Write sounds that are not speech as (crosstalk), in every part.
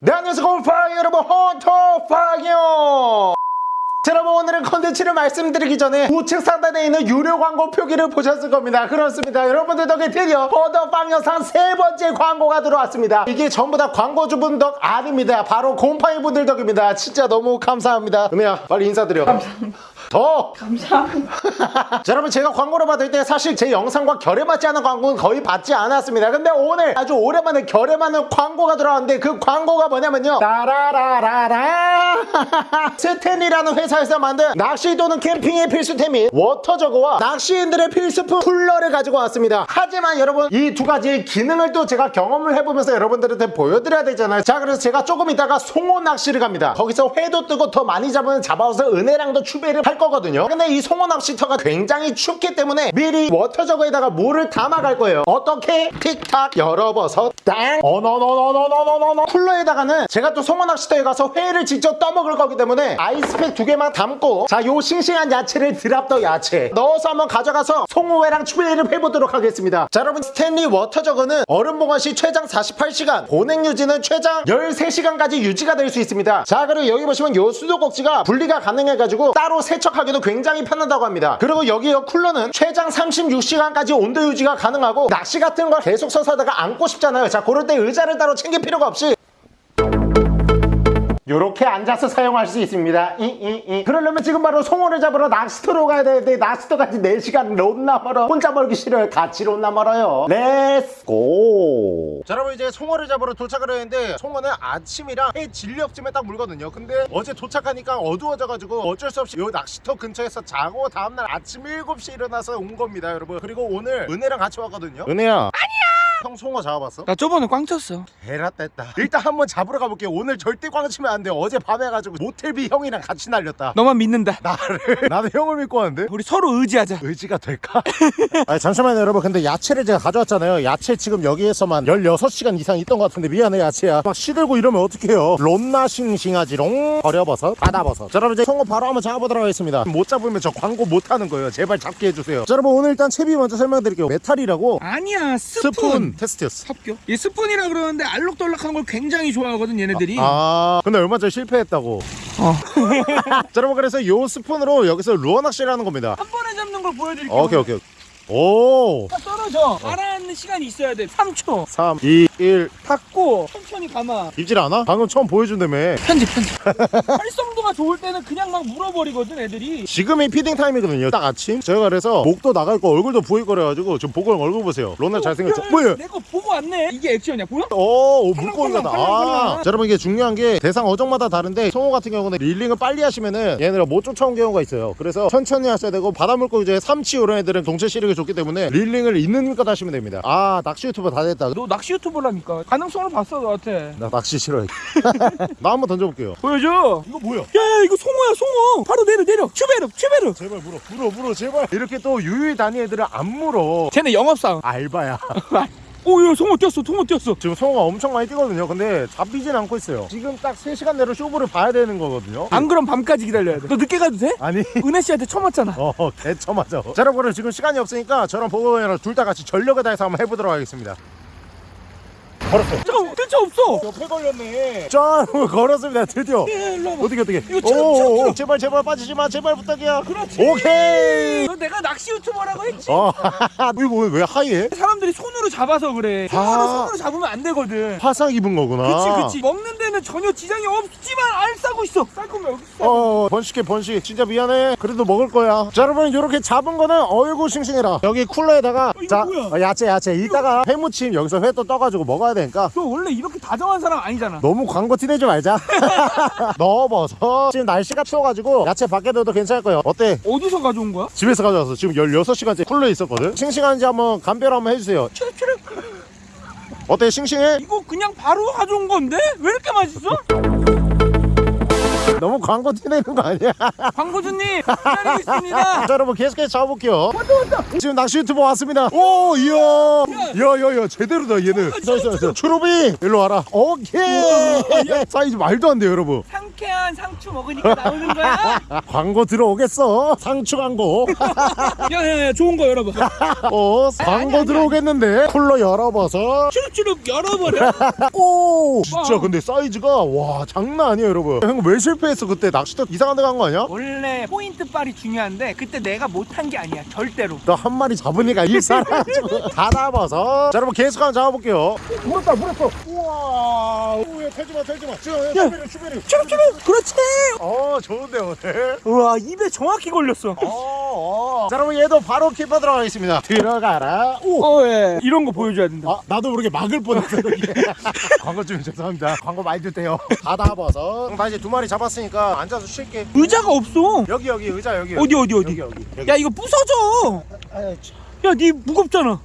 네 안녕하세요. 곰팡이 여러분 헌터팡이요. 자, 여러분 오늘은 컨텐츠를 말씀드리기 전에 우측 상단에 있는 유료 광고 표기를 보셨을 겁니다. 그렇습니다. 여러분들 덕에 드디어 헌터팡 영상 세 번째 광고가 들어왔습니다. 이게 전부 다 광고주분 덕 아닙니다. 바로 곰팡이 분들 덕입니다. 진짜 너무 감사합니다. 은혜야 빨리 인사드려. 감사합니다 더! 감사합니다. (laughs) 자, 여러분 제가 광고를 받을 때 사실 제 영상과 결에 맞지 않은 광고는 거의 받지 않았습니다. 근데 오늘 아주 오랜만에 결에 맞는 광고가 들어왔는데 그 광고가 뭐냐면요. 따라라라라. (laughs) 스탠리라는 회사에서 만든 낚시 또는 캠핑의 필수템인 water jug와 낚시인들의 필수품 쿨러를 가지고 왔습니다. 하지만 여러분 이 두 가지의 기능을 또 제가 경험을 해보면서 여러분들한테 보여드려야 되잖아요. 자 그래서 제가 조금 이따가 송어 낚시를 갑니다. 거기서 회도 뜨고 더 많이 잡으면 잡아서 은혜랑도 추배를 할 거거든요 근데 이 송어 낚시터가 굉장히 춥기 때문에 미리 water jug에다가 물을 담아갈 거예요 어떻게? 틱탁 열어버려서 땅. 어너너너너너너너 쿨러에다가는 제가 또 낚시터에 가서 회를 직접 떠먹을 거기 때문에 아이스팩 두 개만 담고 자 요 싱싱한 야채를 drop the 야채. 넣어서 한번 가져가서 송어회랑 추배를 해보도록 하겠습니다. 자 여러분 스탠리 water jug는 얼음 보관 시 최장 48시간 보냉 유지는 최장 13시간까지 유지가 될 수 있습니다. 자 그리고 여기 보시면 요 수도꼭지가 분리가 가능해가지고 따로 세척하기도 굉장히 편하다고 합니다. 그리고 여기 요 쿨러는 최장 36시간까지 온도 유지가 가능하고 낚시 같은 걸 계속 서서 하다가 앉고 싶잖아요. 자 그럴 때 의자를 따로 챙길 필요가 없이 이렇게 앉아서 사용할 수 있습니다. 이, 이, 이. 그러려면 지금 바로 송어를 잡으러 낚시터로 가야 되는데 낚시터까지 4시간 롯나 멀어. 혼자 멀기 싫어요. 같이 롯나 멀어요. Let's go! 자 여러분 이제 송어를 잡으러 도착을 했는데 송어는 아침이랑 해 질 녘쯤에 딱 물거든요. 근데 어제 도착하니까 어두워져가지고 어쩔 수 없이 요 낚시터 근처에서 자고 다음날 아침 7시에 일어나서 온 겁니다 여러분. 그리고 오늘 은혜랑 같이 왔거든요. 은혜야. 아니야! 형 송어 잡아봤어? 나 저번에 꽝 쳤어. 베라 뗐다. 일단 한번 잡으러 가볼게요. 오늘 절대 꽝 치면 안 돼요. 어제 밤에 가지고 모텔비 형이랑 같이 날렸다. 너만 믿는다. 나를? (laughs) 나는 형을 믿고 왔는데? 우리 서로 의지하자. 의지가 될까? (laughs) 아니 잠시만요 여러분. 근데 야채를 제가 가져왔잖아요. 야채 지금 여기에서만 16시간 이상 있던 것 같은데 미안해 야채야. 막 시들고 이러면 어떡해요? 론나 싱싱하지롱 버려버섯 바다버섯. 자 여러분 이제 송어 바로 한번 잡아보도록 하겠습니다. 못 잡으면 저 광고 못하는 거예요. 제발 잡게 해주세요. 자 여러분 오늘 일단 채비 먼저 설명드릴게요. metal이라고 아니야 스푼. 스푼 테스트였어 합격. 이 스푼이라 그러는데 알록달록한 걸 굉장히 좋아하거든 얘네들이. 아 근데 얼마 전에 실패했다고 어. (laughs) 자 여러분 그래서 요 스푼으로 여기서 루어 낚시를 하는 겁니다 한 번에 잡는 걸 보여드릴게요. 오케이 오케이 오 딱 떨어져. 가라앉는 시간이 있어야 돼. 3초. 3 2 1 닫고 천천히 감아. 입질 않아? 방금 처음 보여준다며 편집 편집. (laughs) 활성도가 좋을 때는 그냥 막 물어버리거든 애들이. 지금이 feeding time이거든요 딱 아침 저희가 그래서 목도 나갈 거 얼굴도 보일 거래가지고 지금 보고 형 얼굴 보세요 론나 잘생겼죠? 뭐야? 내거 보고 왔네. 이게 액션이야 보여? 오, 오 물고기가다. 아. 자, 여러분 이게 중요한 게 대상 어종마다 다른데 송어 같은 경우는 reeling을 빨리 하시면은 얘네가 못 쫓아온 경우가 있어요. 그래서 천천히 하셔야 되고 바다 물고기 중에 삼치 이런 애들은 동체 시력이 좋기 때문에 reeling을 있는 것 하시면 됩니다. 아, 낚시 유튜버 다 됐다. 너 낚시 유튜버라니까. 가능성을 봤어 너한테. 나 낚시 싫어해. (laughs) 나 한번 던져볼게요. 보여줘. 이거 뭐야? 야야 이거 송어야 송어. 바로 내려 내려. 추베르 추베르. 제발 물어, 물어, 물어, 제발. 이렇게 또 유유히 다니 애들은 안 물어. 쟤네 영업상. 알바야. (laughs) 오야 송어 뛰었어 송어 뛰었어. 지금 송어가 엄청 많이 뛰거든요. 근데 잡히진 않고 있어요. 지금 딱 3시간 내로 쇼부를 봐야 되는 거거든요. 안 그럼 밤까지 기다려야 돼. 너 늦게 가도 돼? 아니. (laughs) 은혜 씨한테 처맞잖아. 어 개처맞아 자 여러분 지금 시간이 없으니까 저랑 보고형이랑 둘다 같이 전력을 다해서 한번 해보도록 하겠습니다 걸었어 잠깐 대체 없어. 옆에 걸렸네 짠 (laughs) 걸었습니다 드디어 예, 일로 와봐. 어떻게 어떻게 이거 쳐, 오. 제발 제발 빠지지 마 제발 부탁이야 그렇지. 오케이 너 내가 낚시 유튜버라고 했지. 어 (laughs) 이거 왜, 왜 하이해? 사람들이 손으로 잡아서 그래. 손으로 아. 손으로 잡으면 안 되거든. 화상 입은 거구나 그치 그치. 먹는 데 는 전혀 지장이 없지만 알 싸고 있어. 쌀 거면 여기 있어. 어 번식해 번식 진짜 미안해 그래도 먹을 거야 자 여러분 이렇게 잡은 거는 어이구 싱싱해라 여기 쿨러에다가 이거 자 뭐야? 어, 야채 야채 이따가 회무침 여기서 회 또 떠가지고 먹어야 되니까 너 원래 이렇게 다정한 사람 아니잖아. 너무 광고 티내지 말자 (laughs) 넣어버섯 지금 날씨가 추워가지고 야채 밖에 둬도 괜찮을 거예요 어때? 어디서 가져온 거야? 집에서 가져왔어 지금 16시간째 쿨러에 있었거든 싱싱한지 한번 감별 한번 해주세요. 어때 싱싱해? 이거 그냥 바로 가져온 건데? 왜 이렇게 맛있어? (laughs) 너무 광고 티내는 거 아니야? (laughs) 광고주님 기다리고 있습니다. (laughs) 자 여러분 계속해서 잡아볼게요. 지금 낚시 유튜버 왔습니다. 오 이야. 야야야 제대로다 얘는 있어 추루비. 일로 와라. 오케이. 사이즈 말도 안 돼요 여러분. 상추 상쾌한 상추 먹으니까 나오는 거야? (laughs) 광고 들어오겠어? 상추 광고. (laughs) 야야야 좋은 거 열어봐. (laughs) 어 광고 아니, 들어오겠는데? 쿨러 열어봐서. 추룩추룩 열어버려. 오 진짜 와. 근데 사이즈가 와 장난 아니에요 여러분. 형 왜 실패했어 그때? 낚시터 이상한 데 간 거 아니야? 원래 포인트 빨이 중요한데 그때 내가 못한 게 아니야 절대로. 너 한 마리 잡으니까 일 살아가지고 다 잡아서. 자 여러분 계속 한번 잡아볼게요. 물었다 물었어. 우와 오야 털지마 털지마. 지금 슈베리 슈베리. 추룩추룩 그렇지. 어 좋은데 오늘. 우와 입에 정확히 걸렸어. 어, 어. 자 여러분 얘도 바로 키퍼 들어가겠습니다. 들어가라. 오. 어 예. 이런 거 보여줘야 된다. 아, 나도 모르게 막을 뻔했어. (laughs) 광고 좀 죄송합니다. 광고 많이 줄게요. 다 잡아서. 나 이제 두 마리 잡았으니까 앉아서 쉴게. 의자가 없어. 여기 여기 의자 여기. 어디, 어디, 어디? 여기 여기, 여기. 야 이거 부서져. 아유, 참. 야니 무겁잖아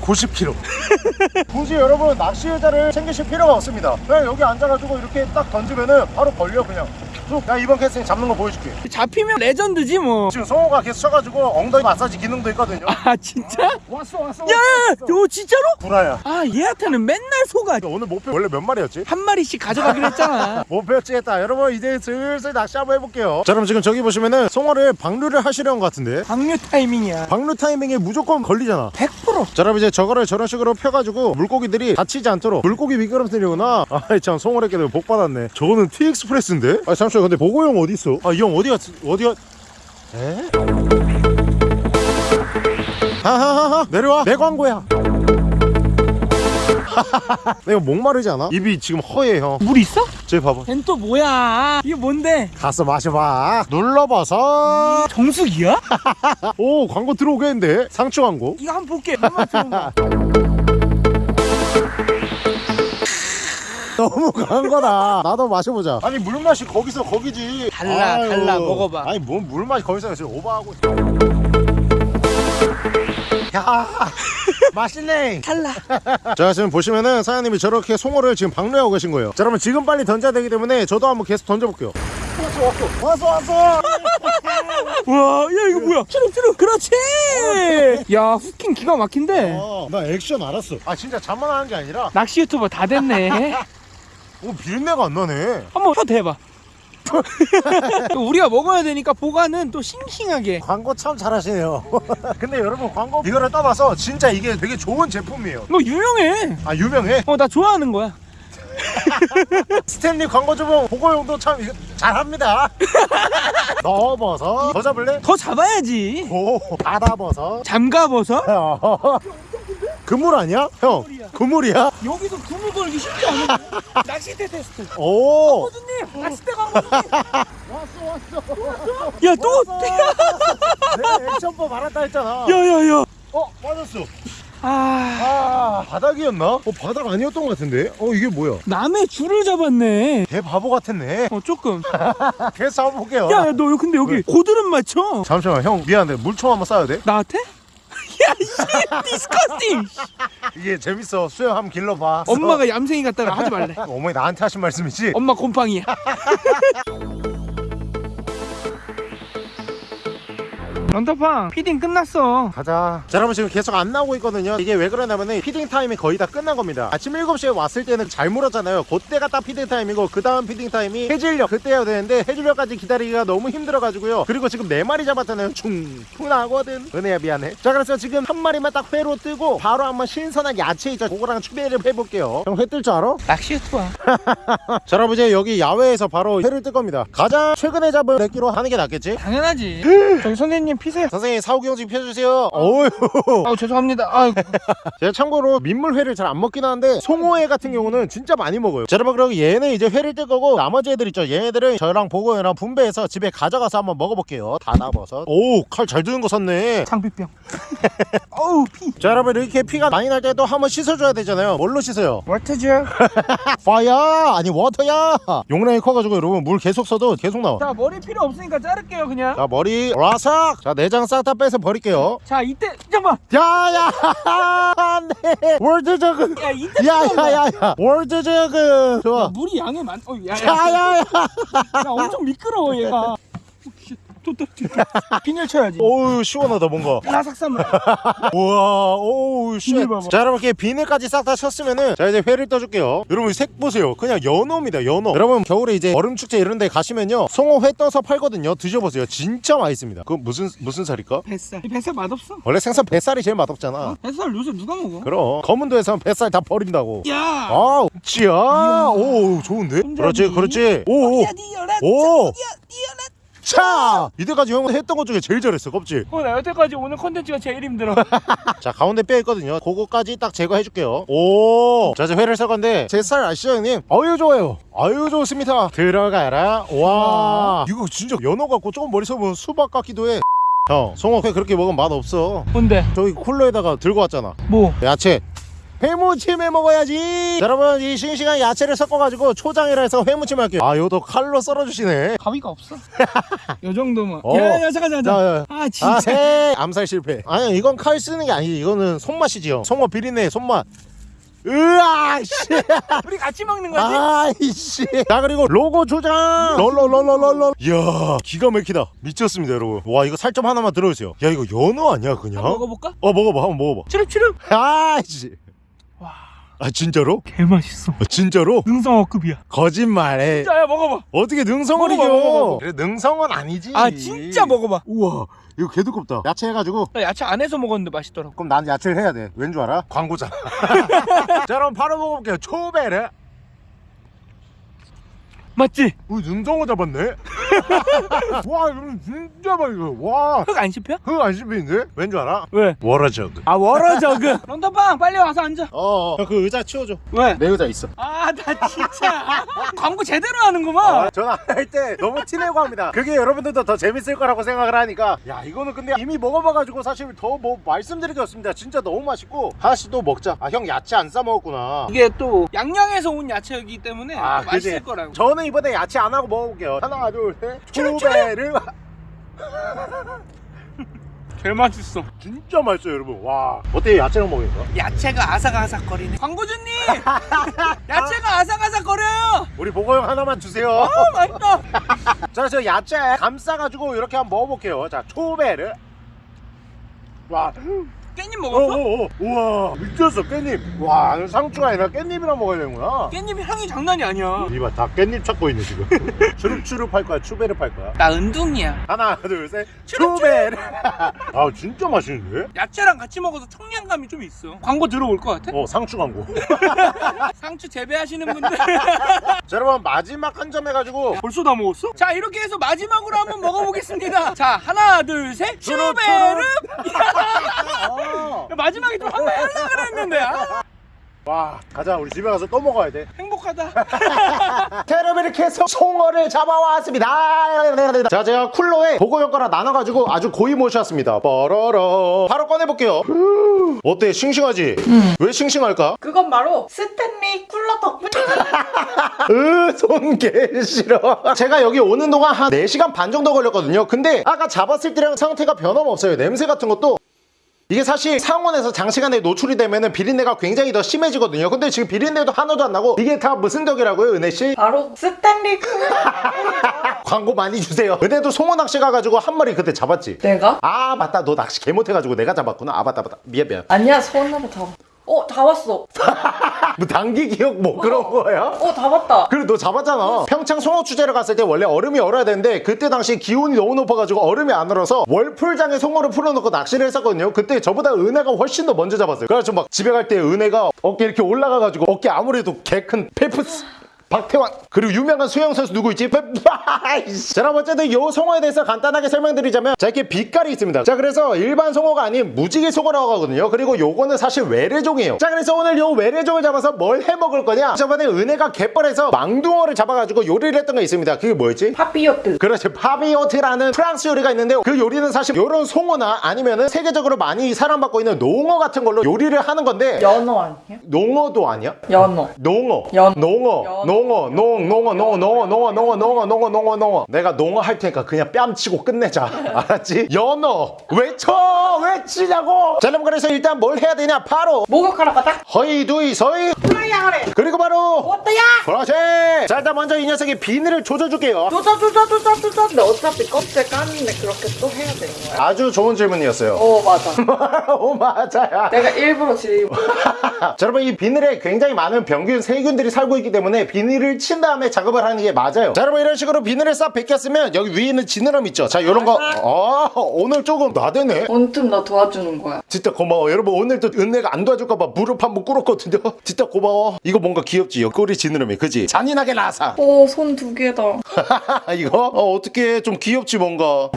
90kg (laughs) 굳이 여러분 낚시 의자를 챙기실 필요가 없습니다 그냥 여기 앉아가지고 이렇게 딱 던지면은 바로 걸려 그냥 쭉. 야 이번 캐스팅 잡는 거 보여줄게 잡히면 레전드지 뭐. 지금 성호가 계속 쳐가지고 엉덩이 마사지 기능도 있거든요 아 진짜? 왔어 왔어 야야야, 너 진짜로? 구라야 아 얘한테는 맨날 속아. 오늘 목표 원래 몇 마리였지? 한 마리씩 가져가기로 했잖아. (laughs) 목표치 했다 여러분 이제 슬슬 낚시 한번 해볼게요 자 그럼 지금 저기 보시면은 송어를 방류를 하시려는 것 같은데 방류 타이밍이야. 방류 타이밍에 무조건 걸리잖아 100%. 자 여러분 이제 저거를 저런 식으로 펴가지고 물고기들이 다치지 않도록 물고기 미끄럼틀이구나 아이 참 송어래끼들 복 받았네 저거는 티익스프레스인데? 아 잠시만 근데 보고형 어디 있어? 아 이 형 어디가 어디가 에? 하하하하 내려와 내 광고야 (laughs) 내가 목마르지 않아? 입이 지금 허해 형물 있어? 저기 봐봐 걘 또 뭐야? 이게 뭔데? 가서 마셔봐 눌러봐서 정수기야? (laughs) 오 광고 들어오겠는데 상추 광고 이거 한번 볼게. (laughs) 너무 강한 거다 나도 마셔보자 아니 물맛이 거기서 거기지 달라, 달라. 먹어봐. 아니 뭔 물맛이 거기서 지금 오버하고 있어. 야 맛있네 달라. (laughs) 자 지금 보시면은 사장님이 저렇게 송어를 지금 방류하고 계신 거예요 자 그러면 지금 빨리 던져야 되기 때문에 저도 한번 계속 던져볼게요 왔어 왔어 왔어 왔어 (laughs) 와, 야 이거 뭐야? 추룩 추룩. 그렇지. 야 후킹 기가 막힌데. 어, 나 액션 알았어 아 진짜 잠만 하는 게 아니라 낚시 유튜버 다 됐네. (laughs) 오 비린내가 안 나네 한번 혀 대봐. (laughs) 우리가 먹어야 되니까 보관은 또 싱싱하게. 광고 참 잘하시네요 (laughs) 근데 여러분 광고 이거를 떠봐서 진짜 이게 되게 좋은 제품이에요 너 유명해. 아 유명해 어 나 좋아하는 거야. (laughs) 스탠리 광고주분 보고용도 참 잘합니다 넣어버섯 더 잡을래? 더 잡아야지. 오 받아버섯 잠가버섯? 그물 아니야? 형 그물이야. 그물이야? 여기서 그물 걸기 쉽지 않아. (laughs) 낚싯대 테스트. 오 호주님 낚싯대 광고주님. 왔어 왔어 야 또. 내가 액션법 알았다 했잖아 야야야. 어 맞았어 아 아 바닥이었나? 어 바닥 아니었던 것 같은데? 어 이게 뭐야? 남의 줄을 잡았네. 개 바보 같았네 어 조금. (laughs) 계속 잡아볼게요 야너 근데 여기 왜? 고드름 맞춰. 잠시만 형 미안해 물총 한번 쏴야 돼? 나한테? 야이씨 디스커스팅. 이게 재밌어 수영 한번 길러봐 엄마가 얌생이 같다가 하지 말래. (laughs) 어머니 나한테 하신 말씀이지? 엄마 곰팡이야. (laughs) 런터팡 feeding 끝났어. 가자. 자 여러분 지금 계속 안 나오고 있거든요. 이게 왜 그러냐면은 feeding time이 거의 다 끝난 겁니다. 아침 7시에 왔을 때는 잘 물었잖아요. 그때가 딱 feeding time이고 그 다음 feeding time이 해질녘. 그때여야 되는데 해질녘까지 기다리기가 너무 힘들어가지고요. 그리고 지금 4마리 잡았잖아요. 충분하거든. 은혜야 미안해. 자 그래서 지금 한 마리만 딱 회로 뜨고 바로 한번 신선한 야채 있죠. 그거랑 추배를 해볼게요. 형 회 뜰 줄 알아? 낚시 유튜버야. (laughs) 자 여러분 이제 여기 야외에서 바로 회를 뜰 겁니다. 가장 최근에 잡은 몇0로 하는 게 낫겠지? 당연하지. 저기 선생님 피세요. 선생님 사후경직 펴주세요 어휴 아우 죄송합니다. 아유. (laughs) 제가 참고로 민물회를 잘 안 먹긴 하는데 송어회 같은 경우는 진짜 많이 먹어요 자 여러분 그럼 얘는 이제 회를 뜰 거고 나머지 애들 있죠 얘네들은 저랑 보고형이랑 분배해서 집에 가져가서 한번 먹어볼게요 다 나버섯 오 칼 잘 드는 거 샀네 장비병. (laughs) 어우 피. 자 여러분 이렇게 피가 많이 날 때도 한번 씻어줘야 되잖아요 뭘로 씻어요? 워터죠. (laughs) 파야 아니 워터야 용량이 커가지고 여러분 물 계속 써도 계속 나와 자 머리 필요 없으니까 자를게요 그냥. 자 머리 라삭 자 내장 싹 다 빼서 버릴게요 자 이때 잠깐만. 야야 안돼 (laughs) water jug 야 이때. 야야야야 water jug 좋아 물이 양이 많. 어, 야, 야, 야 야 야 야, 엄청 미끄러워 얘가. (laughs) 또 떨어진다 비늘 쳐야지. 오우 시원하다 뭔가. 라삭삼 우와 봐봐. 자 여러분 이렇게 비늘까지 싹 다 쳤으면은 자 이제 회를 떠줄게요. 여러분 색 보세요. 그냥 연어입니다 연어. 여러분 겨울에 이제 얼음축제 이런 데 가시면요. 송어 회 떠서 팔거든요. 드셔보세요. 진짜 맛있습니다. 그 무슨 무슨 살일까? 뱃살. 이 뱃살 맛없어? 원래 생선 뱃살이 제일 맛없잖아. 뱃살 요새 누가 먹어? 그럼. 거문도에서는 뱃살 다 버린다고. 야! 아 찌야. 오 좋은데? 그렇지 그렇지. 오오. 야 니어라 오. 차! 이때까지 형 했던 것 중에 제일 잘했어 껍질. 어나 여태까지 오늘 컨텐츠가 제일 힘들어. (laughs) 자 가운데 뼈 있거든요. 그거까지 딱 제거해 줄게요. 오자 이제 회를 썰 건데 제 살 아시죠 형님? 아유 좋아요. 아유 좋습니다. 들어가라. 와! 이거 진짜 연어 같고 조금 머리 써보면 수박 같기도 해형 송어 회 그렇게 먹으면 맛없어. 뭔데? 저기 쿨러에다가 들고 왔잖아. 뭐? 야채 회무침에 먹어야지 자, 여러분 이 싱싱한 야채를 섞어가지고 초장이라 해서 회무침 할게요 아 요도 칼로 썰어주시네 가위가 없어 (laughs) 요 정도면 어. 야 야 잠깐 잠깐 자, 잠깐. 야. 아 아, 진짜 해. 암살 실패. 아니, 이건 칼 쓰는 게 아니지. 이거는 손맛이지요. 송어 비린내, 손맛. 으아, 씨. (laughs) 우리 같이 먹는 거지? 아이씨. 자, 그리고 로고 조장. 롤롤롤롤롤. 이야, 기가 막히다. 미쳤습니다, 여러분. 와, 이거 살점 하나만 들어주세요. 야, 이거 연어 아니야, 그냥? 먹어볼까? 어, 먹어봐. 한번 먹어봐. 추릅추릅 아이씨. 와 아, 진짜로? 개맛있어 아, 진짜로? 능성어급이야 거짓말해. 진짜야 먹어봐 어떻게 능성을 먹어봐, 이겨? 먹어봐. 그래, 능성은 아니지. 아 진짜 먹어봐 우와, 이거 개 두껍다. 야채 해가지고 나 야채 안에서 먹었는데 맛있더라고 그럼 난 야채를 해야 돼. 왠 줄 알아? 광고잖아. (laughs) 자, 그럼 바로 먹어볼게요. 초베르. 맞지? 우리 눈덩어 잡았네. (laughs) 와, 이거 진짜 맛있어. 와, 흙 안 씹혀? 흙 안 씹히는데? 왠 줄 알아? 왜? 워러저그. 아 워러저그 (laughs) 런던빵 빨리 와서 앉아 어, 어. 그 의자 치워줘. 왜? 내 의자 있어. 아 나 진짜 (laughs) 광고 제대로 하는구만 전화 할때 너무 티내고 합니다. 그게 여러분들도 더 재밌을 거라고 생각을 하니까. 야, 이거는 근데 이미 먹어봐가지고 사실 더 뭐 말씀드릴 게 없습니다. 진짜 너무 맛있고. 하나씩 또 먹자. 아, 형 야채 안 싸 먹었구나. 이게 또 양양에서 온 야채이기 때문에 아, 또 맛있을 그지? 거라고 저는 이번에 야채 안 하고 먹어볼게요. 하나, 둘, 셋. 추룩, 초베르. 제일 맛있어 진짜 맛있어요, 여러분. 와. 어때요, 야채랑 먹으니까? 야채가 아삭아삭거리네 광고주님 (laughs) 야채가 아삭아삭거려요 우리 보고 형 하나만 주세요. 아 맛있다 (laughs) 자, 저 야채 감싸가지고 이렇게 한번 먹어볼게요. 자, 초베르. 와. 깻잎 오, 먹었어? 오, 오. 우와. 미쳤어, 깻잎. 와, 상추가 아니라 깻잎이랑 먹어야 되는구나. 깻잎 향이 장난이 아니야 이봐, 다 깻잎 찾고 있네, 지금. (laughs) 추릅추릅 할 거야, 추베르 할 거야. 나 은둥이야 하나, 둘, 셋. 추릅추릅. 추베르. (laughs) 아, 진짜 맛있는데? 야채랑 같이 먹어서 청량감이 좀 있어 광고 들어올 것 같아? 어, 상추 광고. (laughs) 상추 재배하시는 분들 자, 여러분, 마지막 한 점 해가지고. 벌써 다 먹었어? 자 이렇게 해서 마지막으로 한번 먹어보겠습니다 자 하나 둘셋 추르, 슈베르 어. 마지막에 좀 한번 하려고 그랬는데. 아, 와, 가자. 우리 집에 가서 또 먹어야 돼. 행복하다. 자 여러분 이렇게 해서 송어를 잡아왔습니다. 자 제가 쿨러에 보고 효과를 나눠가지고 아주 고이 모셨습니다. 뻐러러. 바로 꺼내볼게요. 어때? 싱싱하지? 왜 싱싱할까? 그건 바로 스탠리 쿨러 덕분이야. (laughs) 으손 개 싫어. 제가 여기 오는 동안 한 4시간 반 정도 걸렸거든요. 근데 아까 잡았을 때랑 상태가 변함없어요. 냄새 같은 것도 이게 사실 상온에서 장시간에 노출이 되면 비린내가 굉장히 더 심해지거든요 근데 지금 비린내도 하나도 안 나고 이게 다 무슨 덕이라고요 은혜씨? 바로 스탠리. (laughs) 광고 많이 주세요 은혜도 송어 낚시 가가지고 한 마리 그때 잡았지 내가? 아 맞다 너 낚시 개 못해가지고 내가 잡았구나 아 맞다 맞다 미안 미안 아니야 손으로 잡아. 어, 다 왔어. 뭐 단기 기억 뭐 그런 거야? 어, 다 왔다. 그래 너 잡았잖아 평창 송어 축제를 갔을 때 원래 얼음이 얼어야 되는데 그때 당시 기온이 너무 높아가지고 얼음이 안 얼어서 월풀장에 송어를 풀어놓고 낚시를 했었거든요 그때 저보다 은혜가 훨씬 더 먼저 잡았어요 그래서 막 집에 갈 때 은혜가 어깨 이렇게 올라가가지고 어깨 아무래도 개 큰 펠프스 박태환 그리고 유명한 수영 선수 누구 있지? (laughs) 자 어쨌든 요 송어에 대해서 간단하게 설명드리자면 자 이렇게 빛깔이 있습니다 자 그래서 일반 송어가 아닌 무지개 송어라고 하거든요 그리고 요거는 사실 외래종이에요 자 그래서 오늘 요 외래종을 잡아서 뭘 해먹을 거냐 저번에 은혜가 갯벌에서 망둥어를 잡아가지고 요리를 했던 거 있습니다 그게 뭐였지? papillote. 그렇죠 papillote라는 프랑스 요리가 있는데 그 요리는 사실 요런 송어나 아니면은 세계적으로 많이 사랑받고 있는 농어 같은 걸로 요리를 하는 건데 연어 아니야? 농어도 아니야? 연어. 농어 연- 농어 연어. 농어 농 농어 농어 농어 농어 농어 농어 농어 농어 농어. 내가 농어 할 테니까 그냥 뺨치고 끝내자. (laughs) 알았지? 연어 외쳐! 외치자고! 자 그럼 그래서 일단 뭘 해야 되냐? 바로! 목욕하러 가자. 허이 두이 서이! 플라이야 그래. 그리고 바로! 어때야 그렇지 자 일단 먼저 이 녀석의 비늘을 조져줄게요. 조져 조져 조져 조져. 근데 어차피 껍질 까는데 그렇게 또 해야 되는 거야? 아주 좋은 질문이었어요. 어 맞아. (laughs) 오 맞아야 내가 일부러 질문. (laughs) 자 여러분 이 비늘에 굉장히 많은 병균 세균들이 살고 있기 때문에 비늘 을 친 다음에 작업을 하는 게 맞아요. 자 여러분 이런 식으로 비늘을 싹 벗겼으면 여기 위에 있는 지느러미 있죠? 자 요런 거. 아, 오늘 조금 나대네. 온틈 너 도와주는 거야. 진짜 고마워. 여러분 오늘도 은혜가 안 도와줄까봐 무릎 한번 꿇었거든요. (laughs) 진짜 고마워. 이거 뭔가 귀엽지? 옆구리 지느러미 그지? 잔인하게 나사. 오손 두 개다. (laughs) 이거? 어, 어떻게 좀 귀엽지 뭔가?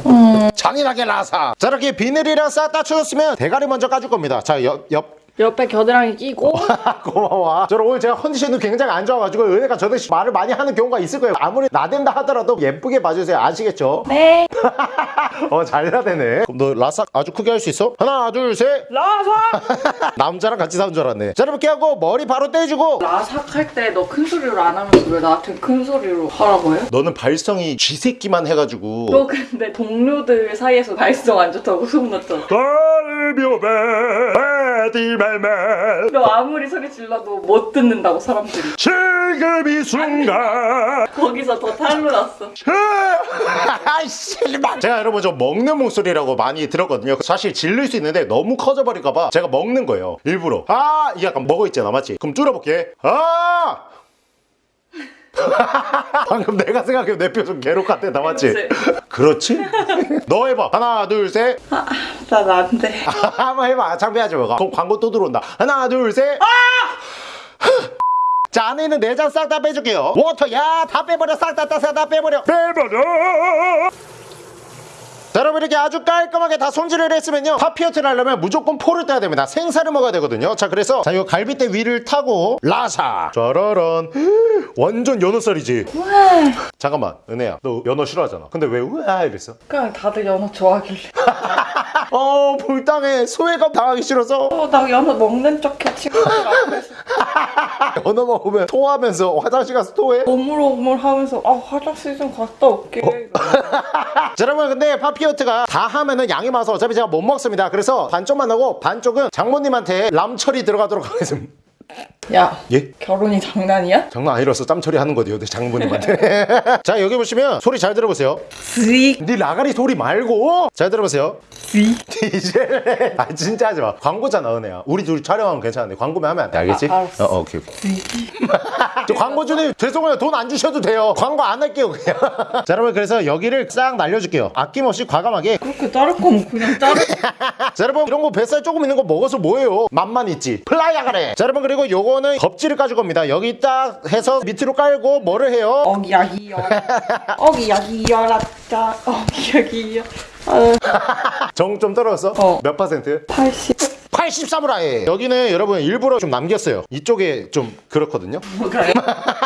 잔인하게 나사. 자 이렇게 비늘이랑 싹 다 쳐줬으면 대가리 먼저 까줄 겁니다. 자 옆 옆 옆에 겨드랑이 끼고 (laughs) 고마워. 저는 오늘 제가 컨디션이 굉장히 안 좋아가지고 은혜가 저도 말을 많이 하는 경우가 있을 거예요. 아무리 나댄다 하더라도 예쁘게 봐주세요. 아시겠죠? 네 (laughs) 어, 잘 나대네. 그럼 너 라삭 아주 크게 할 수 있어? 하나, 둘, 셋. 라삭 (laughs) 남자랑 같이 사는 줄 알았네. 자, 이렇게 하고 머리 바로 떼주고. 라삭 할 때 너 큰 소리로 안 하면서 왜 나한테 큰 소리로 하라고 해? 너는 발성이 쥐새끼만 해가지고. 너 근데 동료들 사이에서 발성 안 좋다고 소문났잖아 달묘배 디 멜멜 너 아무리 소리 질러도 못 듣는다고 사람들이. 지금 이 순간. 거기서 더 탈로 났어. (laughs) 아이씨 제가 여러분 저 먹는 목소리라고 많이 들었거든요. 사실 질릴 수 있는데 너무 커져버릴까봐 제가 먹는 거예요. 일부러. 아 약간 먹어 있잖아 맞지? 그럼 줄여볼게. 아 (laughs) 방금 내가 생각해 내 표정 괴롭 같아 나 맞지? 그렇지? (laughs) 너 해봐. 하나 둘셋. 난 안돼. (laughs) 한번 해봐. 창피하지 마. 그럼 광고 또 들어온다. 하나 둘셋. 자 안에 있는 내장 싹 다 빼줄게요. 워터 야 다 빼버려. 싹다다싹다 빼버려. 빼버려 자 여러분 이렇게 아주 깔끔하게 다 손질을 했으면요. 파피어트를 하려면 무조건 포를 떼야 됩니다. 생살을 먹어야 되거든요. 자 그래서 자이 갈비뼈 위를 타고 라사. 짜라란 (gasps) 완전 연어살이지. 잠깐만 은혜야. 너 연어 싫어하잖아. 근데 왜 우아 이랬어? 그냥 다들 연어 좋아하길래 (laughs) 어 불당해. 소외감 당하기 싫어서. 어나 연어 먹는 척해 친구들 앞에서 연어 먹으면 토하면서 화장실 가서 토해? 오물오물 하면서 아 화장실 좀 갔다 올게. (laughs) 자 여러분 근데 파피어트가 다 하면은 양이 많아서 어차피 제가 못 먹습니다. 그래서 반쪽만 하고 반쪽은 장모님한테 람처리 들어가도록 하겠습니다 야 예? 결혼이 장난이야? 장난 아니라서 짬처리 하는 거대요 내 장모님한테. (laughs) 자 여기 보시면 소리 잘 들어보세요. 스익 네 라가리 소리 말고. 잘 들어보세요. 스익 (laughs) 이제 아 진짜 하지 마. 광고잖아 은혜야 우리 둘이 촬영하면 괜찮은데 광고면 하면 안 돼. 알겠지? 아, 알았어. 어, 어, 오케이 오케이. (laughs) 저 광고주님 죄송해요. 돈 안 주셔도 돼요. 광고 안 할게요 그냥. 자 여러분 그래서 여기를 싹 날려줄게요. 아낌없이 과감하게. 그렇게 자를 거면 그냥 자르 자 여러분 이런 거 뱃살 조금 있는 거 먹어서 뭐예요? 맛만 있지. 플라이야 그래. 자 여러분 그리고 요거 는 껍질을 까줄 겁니다. 여기 딱 해서 밑으로 깔고 뭐를 해요? 어기야기여 어기야기여 라짜 어기야기여 아, (laughs) 정좀 떨어졌어? 어. 몇 퍼센트? 80 80 사무라이 여기는 여러분 일부러 좀 남겼어요. 이쪽에 좀 그렇거든요. 뭐가요?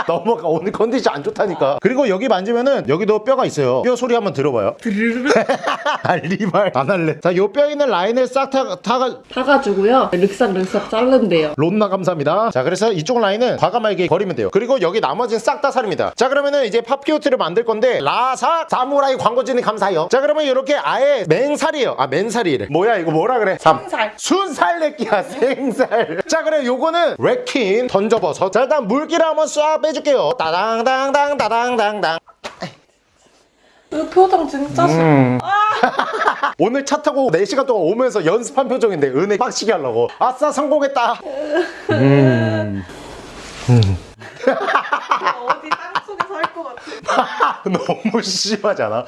넘어가 (laughs) 오늘 컨디션 안 좋다니까. 그리고 여기 만지면은 여기도 뼈가 있어요. 뼈 소리 한번 들어봐요. (laughs) 아 리발. 안 할래. 자요 뼈 있는 라인을 싹 타, 타가 타가지고요. 륵삭륵삭 자른대요. 론나 감사합니다. 자 그래서 이쪽 라인은 과감하게 버리면 돼요. 그리고 여기 나머지는 싹 다 살입니다. 자 그러면은 이제 파피오트를 만들 건데 라사 사무라이 광고진이 감사해요. 자 그러면 이렇게 아예 맹살이에요. 아 맨살이래. 뭐야 이거 뭐라 그래? 삼. 생살. 순살 내끼야 (laughs) 생살. 자 그래 요거는 레킨 던져버섯. 자 일단 물기를 한번 싹 빼줄게요. 따당당당 따당당당. 이 표정 진짜 싫어. (laughs) 오늘 차 타고 4시간 동안 오면서 연습한 표정인데 은혜 빡치게 하려고. 아싸 성공했다. (laughs) 어디 땅속에서 할 것 같아. 너무 심하잖아.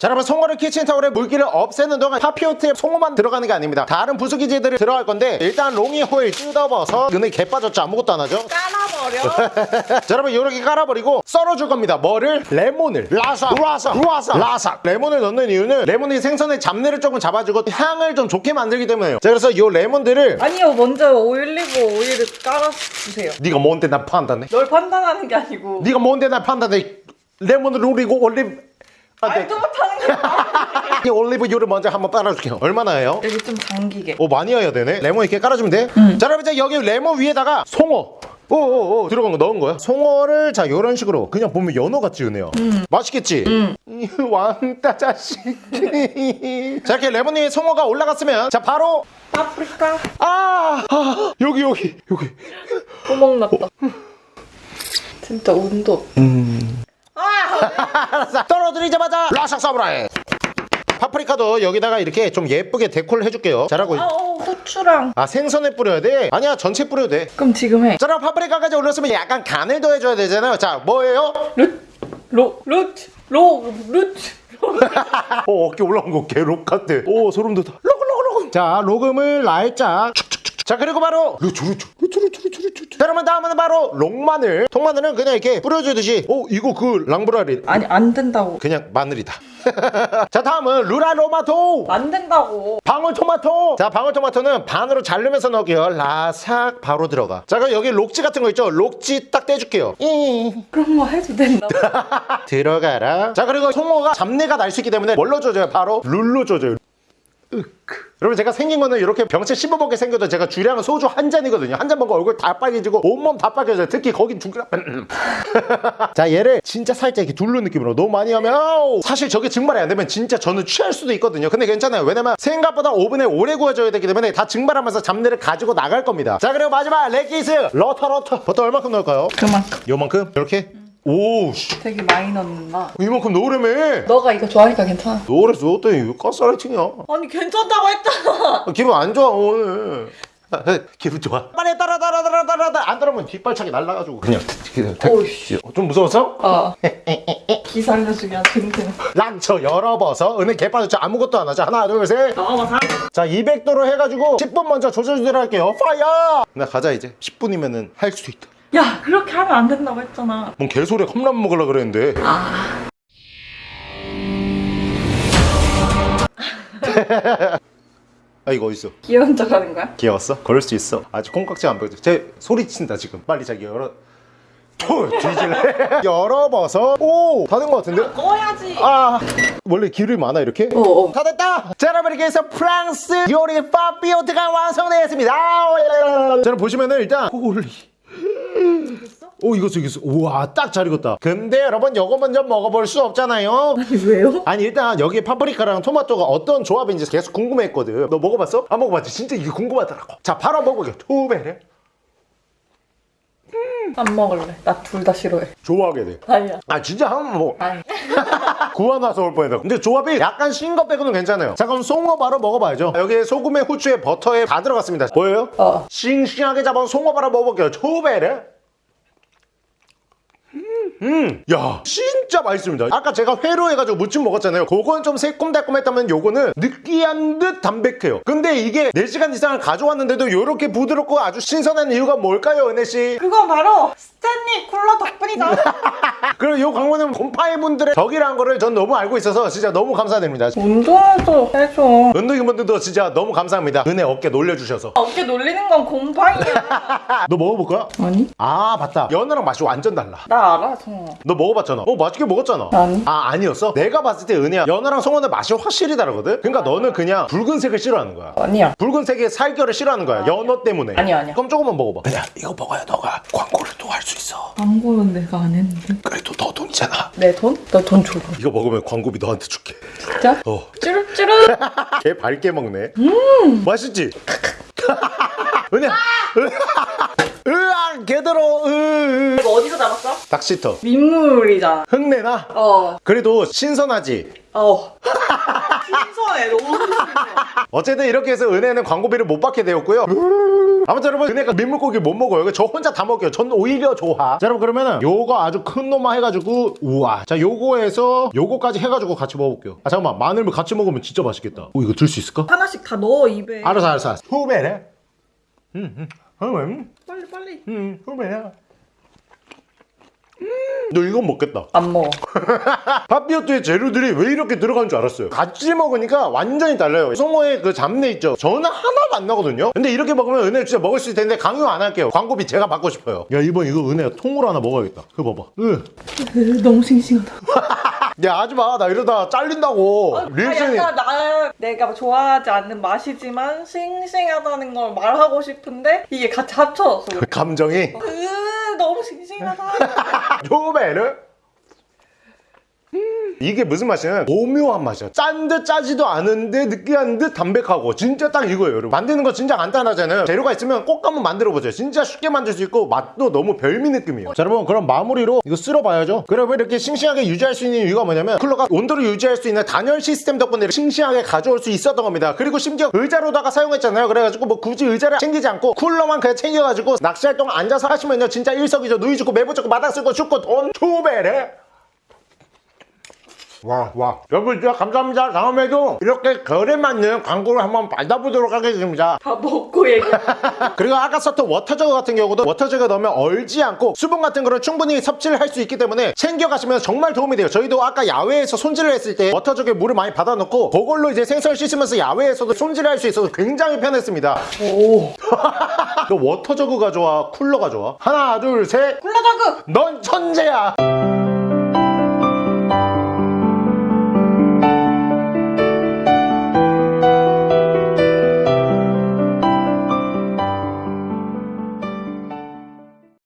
자 여러분 송어를 키친타올에 물기를 없애는 동안 papillote에 송어만 들어가는 게 아닙니다. 다른 부수기제들이 들어갈 건데 일단 롱이 호일 뜯어버서 눈에 개 빠졌죠. 아무것도 안 하죠? 깔아버려. (laughs) 자 여러분 이렇게 깔아버리고 썰어줄 겁니다. 뭐를? 레몬을. 라사. 라사. 라사. 라사. 레몬을 넣는 이유는 레몬이 생선의 잡내를 조금 잡아주고 향을 좀 좋게 만들기 때문에요. 자 그래서 이 레몬들을 아니요 먼저 올리브 오일을 깔아주세요. 네가 뭔데 나 판단해? 널 판단하는 게 아니고. 네가 뭔데 나 판단해? 레몬을 우리고 올리브. 말도 못하는 게 아니야 (laughs) 이 올리브유를 먼저 한번 빨아줄게요 얼마나 해요? 여기 좀 당기게 오 많이 해야 되네 레몬 이렇게 깔아주면 돼? 자 여러분 이제 여기 레몬 위에다가 송어 오오오 들어간 거 넣은 거야? 송어를 자 이런 식으로 그냥 보면 연어 같지 은혜야 맛있겠지? 이 (laughs) 왕따 자식 자 이렇게 레몬이 송어가 올라갔으면 자 바로 파프리카. 아, 아 여기 여기 여기 구멍 났다. 진짜 운도. 아! 떨어뜨리자마자 라삭 사브라이 파프리카도 여기다가 이렇게 좀 예쁘게 데코를 해줄게요 잘하고 있- 아, 어, 후추랑. 아 생선에 뿌려야 돼? 아니야 전체 뿌려도 돼 그럼 지금 해. 자 파프리카까지 올렸으면 약간 간을 더해줘야 되잖아요 자 뭐예요? 루, 로, 루트, 로, 루트. (laughs) 어 어깨 올라온 거 개 록 같아 오 소름 돋아 로그 로그 로그 자 로금을 날짝. 자 그리고 바로 루추 루추 루추 루추 루추 루추 자 그러면 다음은 바로 롱마늘. 통마늘은 그냥 이렇게 뿌려주듯이. 오 이거 그 랑브라리. 아니, 안 된다고. 그냥 마늘이다. (laughs) 자 다음은 루라로마토. 안 된다고. 방울토마토. 자 방울토마토는 반으로 자르면서 넣을게요. 라삭 바로 들어가. 자 그럼 여기 록지 같은 거 있죠? 록지 딱 떼줄게요. 이 그런 거 해도 된다고. (laughs) 들어가라. 자 그리고 송어가 잡내가 날 수 있기 때문에 뭘로 조져요? 바로 룰로 조져요 으크. 여러분 제가 생긴 거는 이렇게 병채 씹어먹게 생겨도 제가 주량은 소주 한 잔이거든요 한 잔 먹고 얼굴 다 빨개지고 온몸 다 빨개져요 특히 거긴 중간 (laughs) 자 얘를 진짜 살짝 이렇게 둘른 느낌으로 너무 많이 하면 아우, 사실 저게 증발이 안 되면 진짜 저는 취할 수도 있거든요 근데 괜찮아요 왜냐면 생각보다 오븐에 오래 구워줘야 되기 때문에 다 증발하면서 잡내를 가지고 나갈 겁니다 자 그리고 마지막 레기스 러터 러터 버터 얼마큼 넣을까요? 그만큼. 요만큼? 이렇게? 오우 씨 되게 많이 넣는다. 이만큼 넣으려며 너가 이거 좋아하니까 괜찮아. 노래서 어떤 가스라이팅이야 아니, 괜찮다고 했잖아. 아, 기분 안 좋아 오늘 아, 아, 기분 좋아 빨리 따라 따라 따라 따라 따라 안 따라면 뒷발차기 날라가지고 그냥 오이씨. 좀 무서웠어? 어. 기 살려주기 아주 힘드네. 랑쳐 열어버서 은혜 개빠졌죠 아무것도 안 하죠 하나 둘셋자 나와봐, 사. 200도로 해가지고 10분 먼저 할게요 파이어 나 가자 이제 10분이면은 할 수 있다 야, 그렇게 하면 안 된다고 했잖아. 뭔 개소리야. 컵라면 먹으려 그랬는데. (laughs) 아. 이거 어딨어? 귀여운 척 하는 거야? 귀여웠어? 걸을 수 있어. 아직 콩깍지 안 보여줘. 제 소리친다 지금. 빨리 자기 열어. thôi 뒤질래? (laughs) 열어봐서. 오! 다 된 것 같은데? 꺼야지. 아. 원래 기름이 많아 이렇게? 어, 어. 다 됐다! 자 여러분 이렇게 해서 프랑스 요리 papillote가 완성되었습니다. 자 여러분 보시면은 일단 holy 오 익었어 익었어 우와 딱 잘 익었다 근데 여러분 요거 먼저 먹어볼 수 없잖아요 왜요? 아니 일단 여기 파프리카랑 토마토가 어떤 조합인지 계속 궁금했거든 너 먹어봤어? 안 먹어봤지? 진짜 이게 궁금하더라고 자 바로 먹어볼게요 투베레 안 먹을래. 나 둘 다 싫어해. 좋아하게 돼 아니야. 아 진짜 한번 뭐 아니. (laughs) 구워놔서 올 뻔했다 근데 조합이 약간 신거 빼고는 괜찮아요 자 그럼 송어 바로 먹어봐야죠 여기에 소금에 후추에 버터에 다 들어갔습니다 보여요? 어. 싱싱하게 잡은 송어 바로 먹어볼게요 초베르 음, 야, 진짜 맛있습니다. 아까 제가 회로 해가지고 무침 먹었잖아요. 그건 좀 새콤달콤했다면 요거는 느끼한 듯 담백해요. 근데 이게 4시간 이상을 가져왔는데도 이렇게 부드럽고 아주 신선한 이유가 뭘까요, 은혜씨? 그건 바로 스탠리 쿨러 덕분이다. 그리고 이 광고는 곰팡이 분들의 덕이라는 거를 전 너무 알고 있어서 진짜 너무 감사드립니다. 운동도 해줘. 은둥이분들도 진짜 너무 감사합니다. 은혜 어깨 놀려주셔서. 어깨 놀리는 건 곰팡이야. (laughs) 너 먹어볼 거야? 아니? 아, 맞다. 연어랑 맛이 완전 달라. 나 알아, 성어. 너 먹어봤잖아. 어, 맛있게 먹었잖아. 아니. 아, 아니었어? 내가 봤을 때 은혜야. 연어랑 송어는 맛이 확실히 다르거든? 그러니까 너는 그냥 붉은색을 싫어하는 거야. 아니야. 붉은색의 살결을 싫어하는 거야. 연어 때문에. 아니야, 아니야. 그럼 조금만 먹어봐. 그냥 이거 먹어야 너가 광고를 또할 수 있어. 광고는 내가 안 했는데. 그래도 너 돈이잖아. 내 돈? 너돈 줘. 이거 먹으면 광고비 너한테 줄게. 진짜? 어. 쭈르쭈르. (laughs) 개 밝게 먹네. 음. 맛있지? (laughs) 은혜야. 개더러. 으. 이거 어디서 잡았어? 닭시터. 민물이잖아. 흙내나? 어. 그래도 신선하지? 어. (laughs) 신선해. 너무 신선해. 어쨌든 이렇게 해서 은혜는 광고비를 못 받게 되었고요. 아무튼 여러분 은혜가 민물고기 못 먹어요. 저 혼자 다 먹어요. 전 오히려 좋아. 자 여러분 그러면은 요거 아주 큰 놈만 해가지고 우와. 자 요거에서 요거까지 해가지고 같이 먹어볼게요. 아 잠깐만 마늘을 같이 먹으면 진짜 맛있겠다. 오 이거 들 수 있을까? 하나씩 다 넣어, 입에. 알았어 알았어. 알았어. 후배래. 음 음. 음 빨리, 빨리. 음. 후배야. 음. 너 이건 먹겠다. 안 먹어. (laughs) 파피오트의 재료들이 왜 이렇게 들어간 줄 알았어요 같이 먹으니까 완전히 달라요 송어의 그 잡내 있죠 저는 하나도 안 나거든요 근데 이렇게 먹으면 은혜 진짜 먹을 수 있을 텐데 강요 안 할게요 광고비 제가 받고 싶어요 야 이번 이거 은혜가 통으로 하나 먹어야겠다 그거 봐봐 으. (laughs) 너무 싱싱하다. (laughs) 야 하지마. 나 이러다 잘린다고. 아, 리액션이 약간 나 내가 좋아하지 않는 맛이지만 싱싱하다는 걸 말하고 싶은데 이게 같이 합쳐졌어. 그 감정이? 으 너무 싱싱하다. (laughs) 조베르 음, 이게 무슨 맛이냐면 오묘한 맛이야. 짠 듯 짜지도 않은데 느끼한 듯 담백하고 진짜 딱 이거예요 여러분. 만드는 거 진짜 간단하잖아요. 재료가 있으면 꼭 한번 만들어 보세요. 진짜 쉽게 만들 수 있고 맛도 너무 별미 느낌이에요. 자 여러분 그럼 마무리로 이거 쓸어 봐야죠. 그러면 이렇게 싱싱하게 유지할 수 있는 이유가 뭐냐면 쿨러가 온도를 유지할 수 있는 단열 시스템 덕분에 싱싱하게 가져올 수 있었던 겁니다. 그리고 심지어 의자로다가 사용했잖아요. 그래가지고 뭐 굳이 의자를 챙기지 않고 쿨러만 그냥 챙겨가지고 낚시할 동안 앉아서 하시면요. 진짜 일석이조 누이 좋고 매부 좋고 마당 쓸고 줍고 돈 초배래 와, 와. 여러분, 진짜 감사합니다. 다음에도 이렇게 결에 맞는 광고를 한번 받아보도록 하겠습니다. 다 먹고 얘기. (laughs) 그리고 아까 썼던 water jug 같은 경우도 water jug 넣으면 얼지 않고 수분 같은 거를 충분히 섭취를 할 수 있기 때문에 챙겨가시면 정말 도움이 돼요. 저희도 아까 야외에서 손질을 했을 때 water jug에 물을 많이 받아놓고 그걸로 이제 생선을 씻으면서 야외에서도 손질을 할 수 있어서 굉장히 편했습니다. 오. (laughs) 너 water jug가 좋아? 쿨러가 좋아? 하나, 둘, 셋. 쿨러 jug. 넌 천재야.